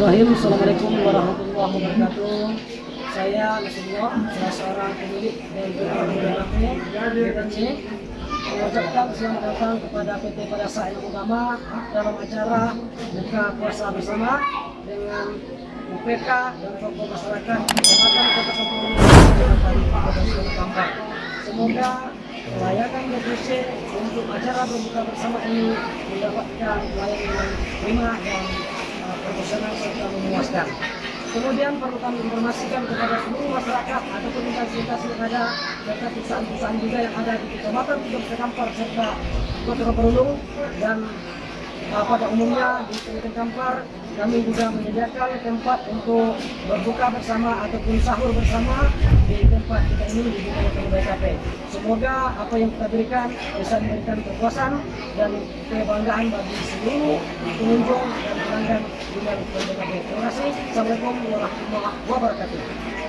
Bismillahirrahmanirrahim. Assalamualaikum warahmatullahi wabarakatuh. Saya Nasrullah, salah seorang pemilik dari BPP BPC mengucapkan selamat datang kepada PT Padasa Ilmu Utama dalam acara buka puasa bersama dengan UPK dan tokoh masyarakat Kecamatan Kota Kampung Kecamatan Kampar. Semoga layanan BPC untuk acara berbuka bersama ini mendapatkan layanan yang prima dan profesional serta memuaskan. Kemudian perlu kami informasikan kepada seluruh masyarakat ataupun instansi-instansi yang ada serta perusahaan-perusahaan juga yang ada di Kecamatan Kota Kampar serta Kota Kampar dan pada umumnya di Kabupaten Kampar kami juga menyediakan tempat untuk berbuka bersama ataupun sahur bersama di tempat kita ini di Kabupaten BKP. Semoga apa yang kita berikan bisa memberikan kepuasan dan kebanggaan bagi seluruh pengunjung dan pelanggan di Kabupaten BKP. Terima kasih. Assalamualaikum warahmatullahi wabarakatuh.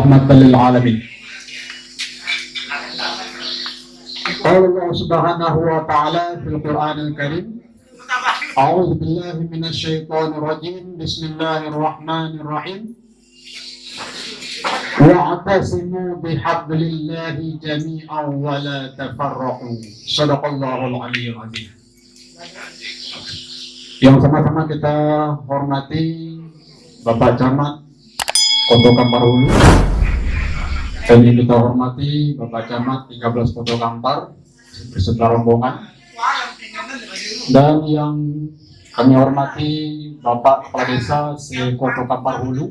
رحمة للعالمين قال الله سبحانه وتعالى في القرآن الكريم أعوذ بالله من الشيطان الرجيم بسم الله الرحمن الرحيم واعتصموا بحبل الله جميعا ولا تفرقوا صدق الله العلي العظيم yang sama-sama kita hormati Bapak Camat Kota Kampar Hulu dan yang kita hormati Bapak Camat 13 Kota Kampar beserta rombongan. Dan yang kami hormati Bapak Kepala Desa se Kota Kampar Hulu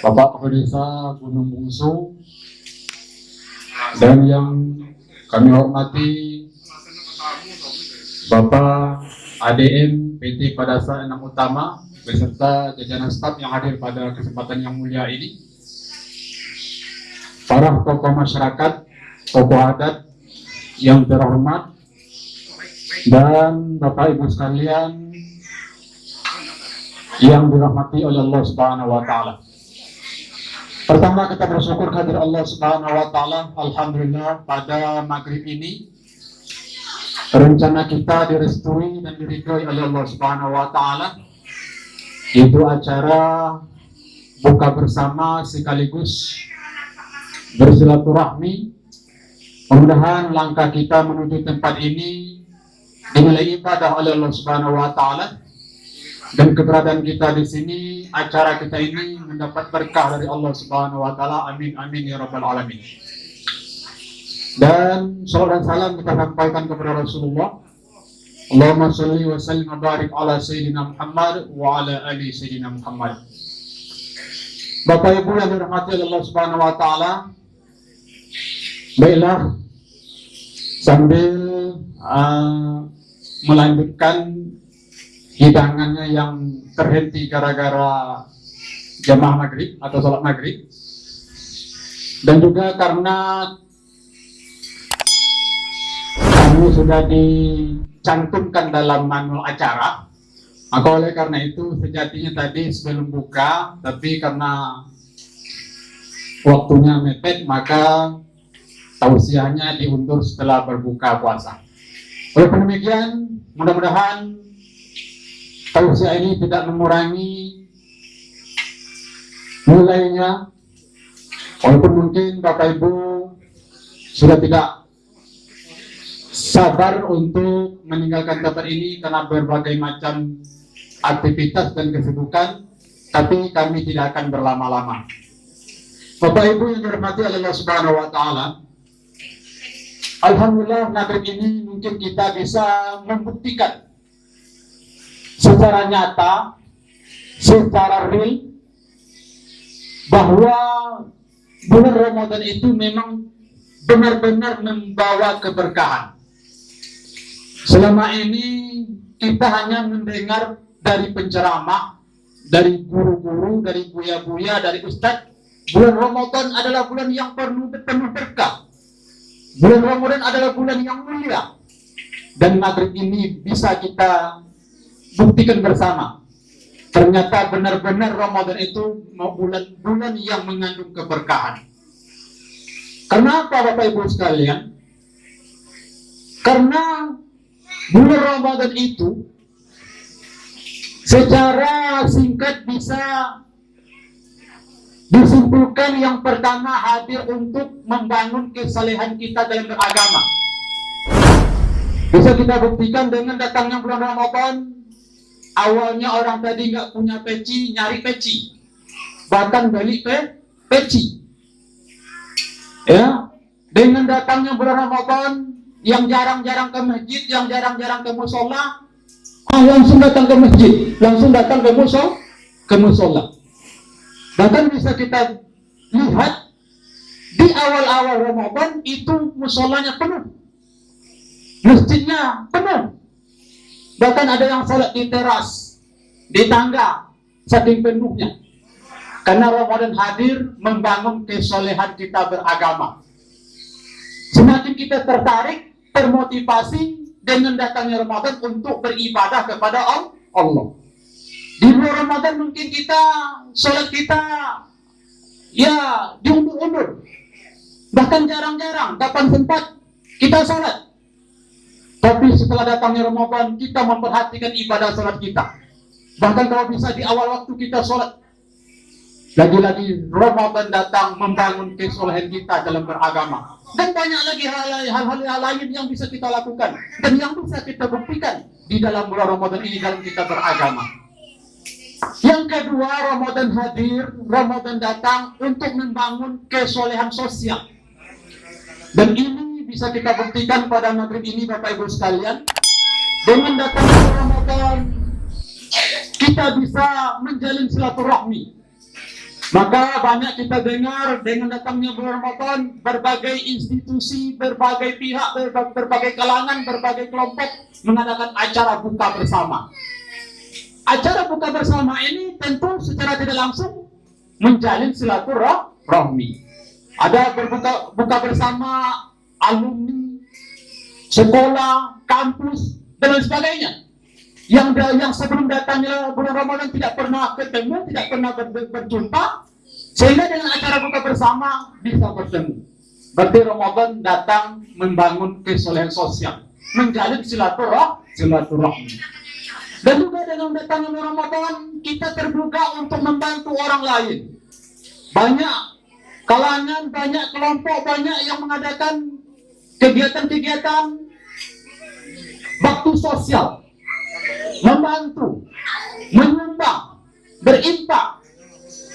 Bapak Kepala Desa Gunung Bungsu. Dan yang kami hormati Bapak ADM PT Padasa Enam Utama beserta jajaran staf yang hadir pada kesempatan yang mulia ini para tokoh masyarakat, tokoh adat yang terhormat dan Bapak Ibu sekalian yang dirahmati oleh Allah Subhanahu wa taala. Pertama kita bersyukur hadir Allah Subhanahu wa taala. Alhamdulillah pada maghrib ini rencana kita direstui dan diridhoi oleh Allah Subhanahu wa taala itu acara buka bersama sekaligus bersilaturahmi. Mudah-mudahan langkah kita menuju tempat ini dinilai ibadah oleh Allah Subhanahu wa taala. Dan keberadaan kita di sini acara kita ini mendapat berkah dari Allah Subhanahu wa taala. Amin amin ya rabbal alamin. Dan salam dan salam kita sampaikan kepada Rasulullah Allahumma salli wa sallim wa barik ala Sayyidina Muhammad wa ala ali Sayyidina Muhammad. Bapak Ibu yang dirahmati Allah Subhanahu wa taala Baiklah sambil uh, melanjutkan hidangannya yang terhenti gara-gara jamaah maghrib atau sholat maghrib. Dan juga karena kami sudah dicantumkan dalam manual acara. Maka oleh karena itu sejatinya tadi sebelum buka tapi karena waktunya mepet maka tausiahnya diundur setelah berbuka puasa. Oleh demikian mudah-mudahan tausiah ini tidak mengurangi nilainya. Walaupun mungkin Bapak Ibu sudah tidak sabar untuk meninggalkan tempat ini karena berbagai macam aktivitas dan kesibukan tapi kami tidak akan berlama-lama Bapak Ibu yang dirahmati oleh Allah Subhanahu wa taala Alhamdulillah maghrib ini mungkin kita bisa membuktikan secara nyata, secara real bahwa bulan Ramadan itu memang benar-benar membawa keberkahan. Selama ini kita hanya mendengar dari penceramah, dari guru-guru, dari buya-buya, dari ustadz, bulan Ramadan adalah bulan yang penuh penuh berkah Bulan Ramadan adalah bulan yang mulia. Dan maghrib ini bisa kita buktikan bersama. Ternyata benar-benar Ramadan itu bulan-bulan yang mengandung keberkahan. Kenapa Bapak Ibu sekalian? Karena bulan Ramadan itu secara singkat bisa disimpulkan yang pertama hadir untuk membangun kesalehan kita dalam beragama. Bisa kita buktikan dengan datangnya bulan Ramadan. Awalnya orang tadi nggak punya peci, nyari peci. Bahkan beli pe, peci. Ya, dengan datangnya bulan Ramadan, yang jarang-jarang ke masjid, yang jarang-jarang ke musola, ah, langsung datang ke masjid, langsung datang ke musola, ke musola. Bahkan bisa kita lihat di awal-awal Ramadan itu musolanya penuh. Masjidnya penuh. Bahkan ada yang sholat di teras, di tangga, saking penuhnya. Karena Ramadan hadir membangun kesolehan kita beragama. Semakin kita tertarik, termotivasi dengan datangnya Ramadan untuk beribadah kepada Allah. Di bulan Ramadan mungkin kita sholat kita ya diundur-undur. Bahkan jarang-jarang kapan sempat kita sholat. Tapi setelah datangnya Ramadan kita memperhatikan ibadah sholat kita. Bahkan kalau bisa di awal waktu kita sholat. Lagi-lagi Ramadan datang membangun kesolehan kita dalam beragama. Dan banyak lagi hal-hal lain yang bisa kita lakukan. Dan yang bisa kita buktikan di dalam bulan Ramadan ini dalam kita beragama. Yang kedua, Ramadan hadir, Ramadan datang untuk membangun kesolehan sosial. Dan ini bisa kita buktikan pada maghrib ini Bapak Ibu sekalian. Dengan datangnya Ramadan, kita bisa menjalin silaturahmi. Maka banyak kita dengar dengan datangnya bulan Ramadan, berbagai institusi, berbagai pihak, berbagai kalangan, berbagai kelompok mengadakan acara buka bersama acara buka bersama ini tentu secara tidak langsung menjalin silaturahmi. Ada berbuka buka bersama alumni, sekolah, kampus, dan lain sebagainya. Yang yang sebelum datangnya bulan Ramadan tidak pernah ketemu, tidak pernah ber, ber, berjumpa, sehingga dengan acara buka bersama bisa bertemu. Berarti Ramadan datang membangun kesolehan sosial, menjalin silaturahmi. silaturahmi. Dan juga dengan datangnya Ramadan, kita terbuka untuk membantu orang lain. Banyak kalangan, banyak kelompok, banyak yang mengadakan kegiatan-kegiatan waktu sosial. Membantu, menyumbang, berimpak.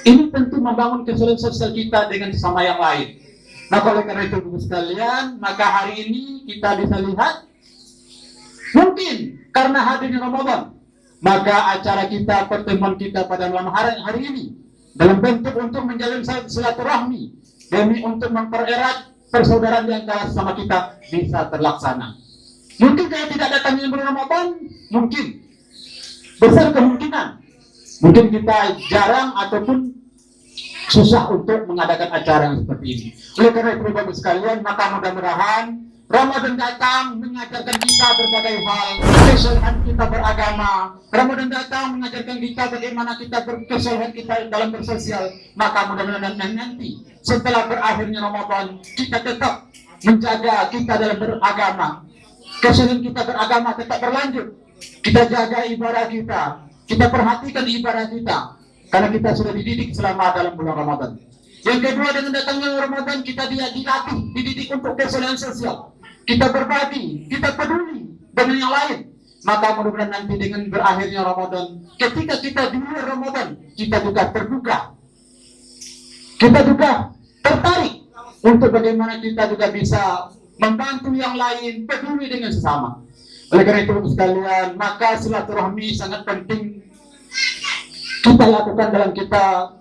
Ini tentu membangun kesulitan sosial kita dengan sesama yang lain. Nah, oleh karena itu, sekalian, maka hari ini kita bisa lihat mungkin karena hadirnya Ramadan. Maka acara kita, pertemuan kita pada malam hari, hari ini dalam bentuk untuk menjalin silaturahmi demi untuk mempererat persaudaraan yang antara sama kita bisa terlaksana. Mungkin kalau tidak datangnya bulan Ramadan, mungkin besar kemungkinan mungkin kita jarang ataupun susah untuk mengadakan acara yang seperti ini. Oleh karena itu, Bapak sekalian, maka mudah-mudahan Ramadan datang mengajarkan kita berbagai hal, kesalahan kita beragama. Ramadan datang mengajarkan kita bagaimana kita berkesalahan kita dalam bersosial. Maka mudah-mudahan nanti setelah berakhirnya Ramadan kita tetap menjaga kita dalam beragama. Kesalahan kita beragama tetap berlanjut. Kita jaga ibadah kita. Kita perhatikan ibadah kita. Karena kita sudah dididik selama dalam bulan Ramadan. Yang kedua dengan datangnya Ramadan kita dilatih, dididik untuk kesalahan sosial kita berbagi, kita peduli dengan yang lain. Maka mudah-mudahan nanti dengan berakhirnya Ramadan, ketika kita di luar Ramadan, kita juga terbuka. Kita juga tertarik untuk bagaimana kita juga bisa membantu yang lain, peduli dengan sesama. Oleh karena itu sekalian, maka silaturahmi sangat penting kita lakukan dalam kita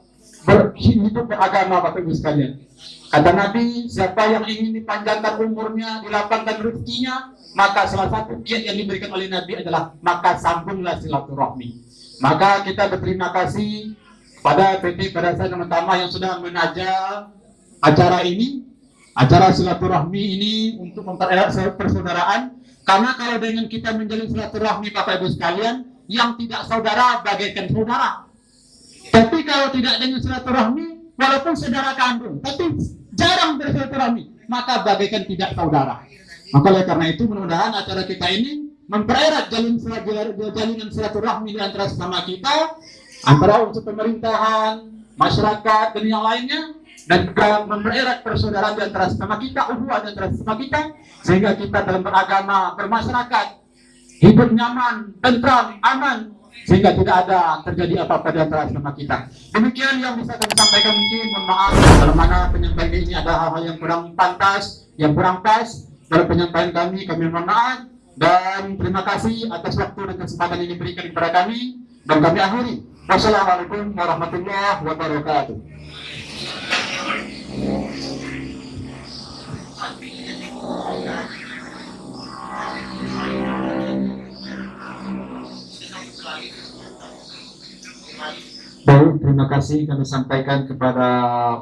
berhidup beragama Bapak Ibu sekalian. Kata Nabi, siapa yang ingin dipanjangkan umurnya, dilapangkan rezekinya, maka salah satu kiat yang diberikan oleh Nabi adalah maka sambunglah silaturahmi. Maka kita berterima kasih pada PT saya pertama yang sudah menajah acara ini acara silaturahmi ini untuk mempererat persaudaraan karena kalau dengan kita menjalin silaturahmi Bapak Ibu sekalian yang tidak saudara bagaikan saudara tapi kalau tidak dengan silaturahmi walaupun saudara kandung tapi jarang bersilaturahmi maka bagaikan tidak saudara. Maka oleh karena itu mudah-mudahan acara kita ini mempererat jalin jalinan silaturahmi di antara sesama kita antara unsur pemerintahan masyarakat dan yang lainnya dan juga mempererat persaudaraan di antara sesama kita, uhuah di antara sesama kita, sehingga kita dalam beragama, bermasyarakat, hidup nyaman, tentram, aman, sehingga tidak ada terjadi apa-apa di antara sesama kita. Demikian yang bisa kami sampaikan mungkin, mohon maaf, kalau mana penyampaian ini ada hal-hal yang kurang pantas, yang kurang pas, dalam penyampaian kami, kami mohon maaf, dan terima kasih atas waktu dan kesempatan ini diberikan kepada kami, dan kami akhiri. Wassalamualaikum warahmatullahi wabarakatuh. Baik, terima kasih kami sampaikan kepada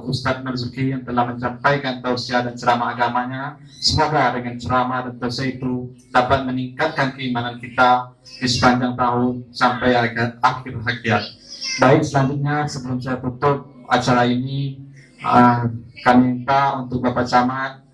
Ustadz Marzuki yang telah menyampaikan tausiah dan ceramah agamanya. Semoga dengan ceramah dan tausiah itu dapat meningkatkan keimanan kita di sepanjang tahun sampai akhir hayat. Baik, selanjutnya sebelum saya tutup acara ini, uh, kami minta untuk Bapak Camat